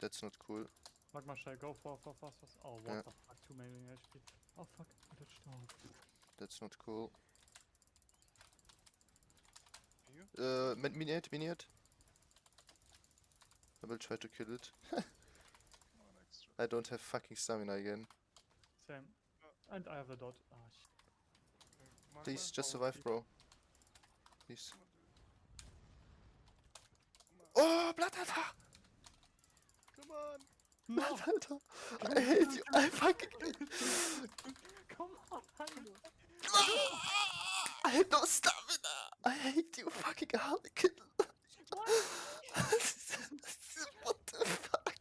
That's not cool. Magma Shell, go for, for, for, for. Oh, what Yeah. the fuck, 2 million HP. Oh fuck, I touched down. That's not cool. You? Uh, min- miniate, miniate. I will try to kill it. Come on, extra. I don't have fucking stamina again. Same. And I have a dot. Ah, shit. Magma? Please, just Oh, survive, please. bro. Please. Come on, dude. Oh, Blatthalter! Come on! Blatthalter! I hate you! I fucking Come on, Hando. I have no stamina! I hate you, fucking harlequin!